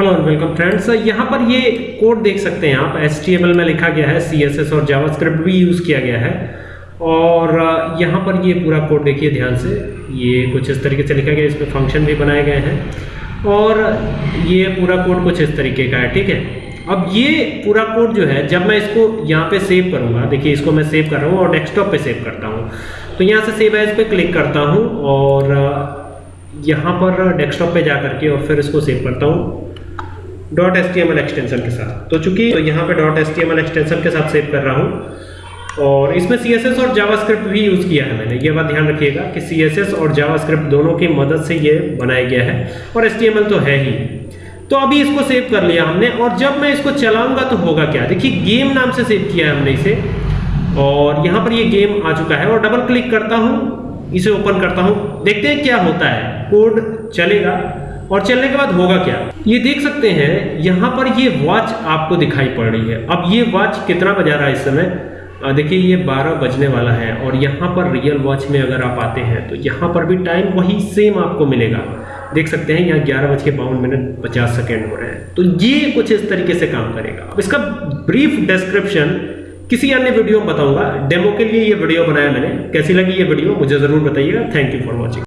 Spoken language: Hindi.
हेलो एंड वेलकम फ्रेंड्स यहाँ पर ये कोड देख सकते हैं आप. एच में लिखा गया है सीएसएस और जावास्क्रिप्ट भी यूज़ किया गया है. और यहाँ पर ये पूरा कोड देखिए ध्यान से. ये कुछ इस तरीके से लिखा गया है इसमें फ़ंक्शन भी बनाए गए हैं. और, ये पूरा कोड कुछ इस तरीके का है, ठीक है? अब ये पूरा कोड जो है, जब मैं इसको यहाँ पे सेव करूँगा, देखिए इसको मैं सेव कर रहा हूँ और डेस्कटॉप पे सेव करता हूँ. तो यहाँ से सेव एज पे क्लिक करता हूँ और यहाँ पर डेस्कटॉप पे जा करके और फिर इसको सेव करता हूँ. डॉट एस एक्सटेंशन के साथ। तो चूँकि तो यहाँ पे. डॉट एस एक्सटेंशन के साथ सेव कर रहा हूँ, और इसमें सीएसएस और जावास्क्रिप्ट भी यूज़ किया है मैंने। ये बात ध्यान रखिएगा कि सी और जावास्क्रिप्ट दोनों की मदद से ये बनाया गया है, और एस तो है ही। तो अभी इसको सेव कर लिया हमने, और जब मैं इसको चलाऊँगा तो होगा क्या? देखिए गेम नाम से सेव किया है हमने इसे, और यहाँ पर ये गेम आ चुका है, और डबल क्लिक करता हूँ, इसे ओपन करता हूँ। देखते हैं क्या होता है। कोड चलेगा। और चलने के बाद होगा क्या? ये देख सकते हैं, यहाँ पर ये वॉच आपको दिखाई पड़ रही है। अब ये वॉच कितना बजा रहा है इस समय? देखिए, ये 12 बजने वाला है और यहाँ पर रियल वॉच में अगर आप आते हैं तो यहाँ पर भी टाइम वही सेम आपको मिलेगा। देख सकते हैं, यहाँ ग्यारह बज के बावन मिनट पचास सेकेंड हो रहे हैं। तो ये कुछ इस तरीके से काम करेगा। इसका ब्रीफ डिस्क्रिप्शन किसी अन्य वीडियो में बताऊँगा। डेमो के लिए ये वीडियो बनाया मैंने। कैसी लगी ये वीडियो मुझे ज़रूर बताइएगा। Thank you for watching